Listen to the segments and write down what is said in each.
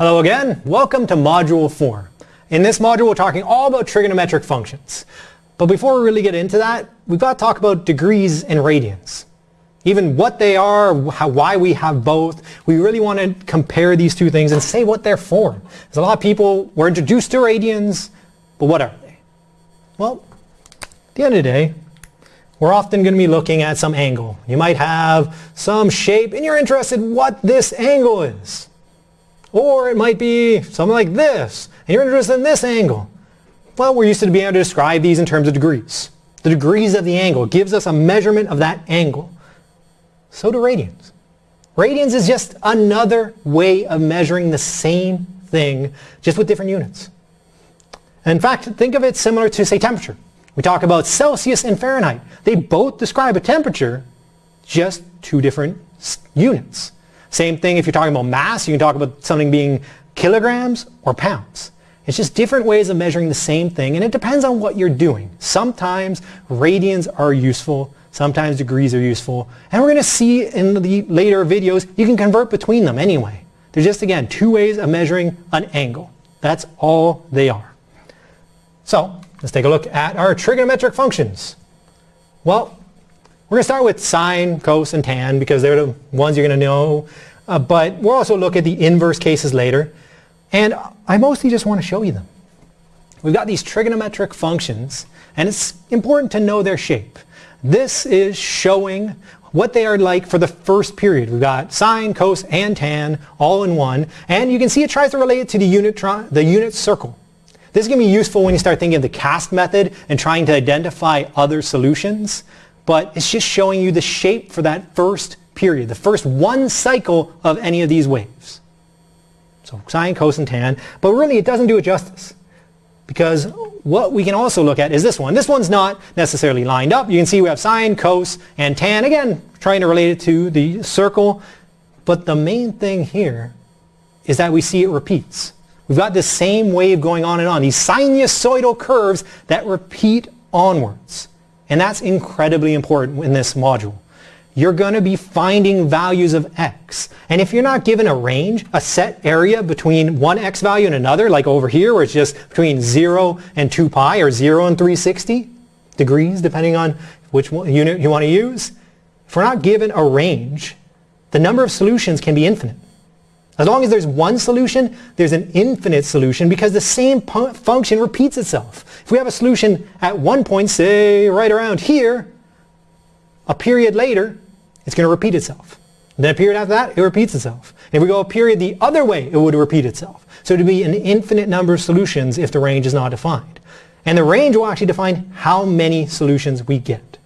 Hello again, welcome to Module 4. In this module we're talking all about trigonometric functions. But before we really get into that, we've got to talk about degrees and radians. Even what they are, how, why we have both. We really want to compare these two things and say what they're for. There's a lot of people were introduced to radians, but what are they? Well, at the end of the day, we're often going to be looking at some angle. You might have some shape and you're interested what this angle is. Or it might be something like this, and you're interested in this angle. Well, we're used to being able to describe these in terms of degrees. The degrees of the angle gives us a measurement of that angle. So do radians. Radians is just another way of measuring the same thing, just with different units. In fact, think of it similar to, say, temperature. We talk about Celsius and Fahrenheit. They both describe a temperature, just two different units. Same thing if you're talking about mass, you can talk about something being kilograms or pounds. It's just different ways of measuring the same thing and it depends on what you're doing. Sometimes radians are useful, sometimes degrees are useful, and we're going to see in the later videos you can convert between them anyway. They're just again two ways of measuring an angle. That's all they are. So let's take a look at our trigonometric functions. Well, we're going to start with sine, cos, and tan because they're the ones you're going to know. Uh, but we'll also look at the inverse cases later. And I mostly just want to show you them. We've got these trigonometric functions, and it's important to know their shape. This is showing what they are like for the first period. We've got sine, cos, and tan all in one. And you can see it tries to relate it to the unit, the unit circle. This is going to be useful when you start thinking of the cast method and trying to identify other solutions but it's just showing you the shape for that first period, the first one cycle of any of these waves. So sine, cosine, and tan, but really it doesn't do it justice because what we can also look at is this one. This one's not necessarily lined up. You can see we have sine, cos, and tan. Again, trying to relate it to the circle, but the main thing here is that we see it repeats. We've got this same wave going on and on, these sinusoidal curves that repeat onwards. And that's incredibly important in this module. You're going to be finding values of x. And if you're not given a range, a set area between one x value and another, like over here where it's just between 0 and 2 pi or 0 and 360 degrees, depending on which unit you want to use, if we're not given a range, the number of solutions can be infinite. As long as there's one solution, there's an infinite solution because the same function repeats itself. If we have a solution at one point, say right around here, a period later, it's going to repeat itself. And then a period after that, it repeats itself. If we go a period the other way, it would repeat itself. So would be an infinite number of solutions if the range is not defined. And the range will actually define how many solutions we get.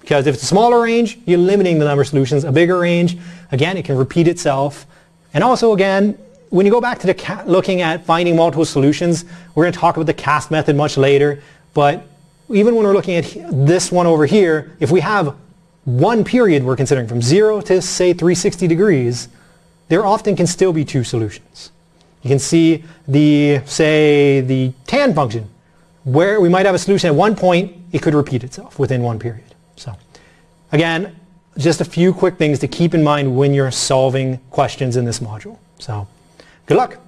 Because if it's a smaller range, you're limiting the number of solutions. A bigger range, again, it can repeat itself. And also again, when you go back to the looking at finding multiple solutions, we're going to talk about the cast method much later, but even when we're looking at this one over here, if we have one period we're considering from 0 to say 360 degrees, there often can still be two solutions. You can see the, say, the tan function, where we might have a solution at one point, it could repeat itself within one period. So again, just a few quick things to keep in mind when you're solving questions in this module. So good luck.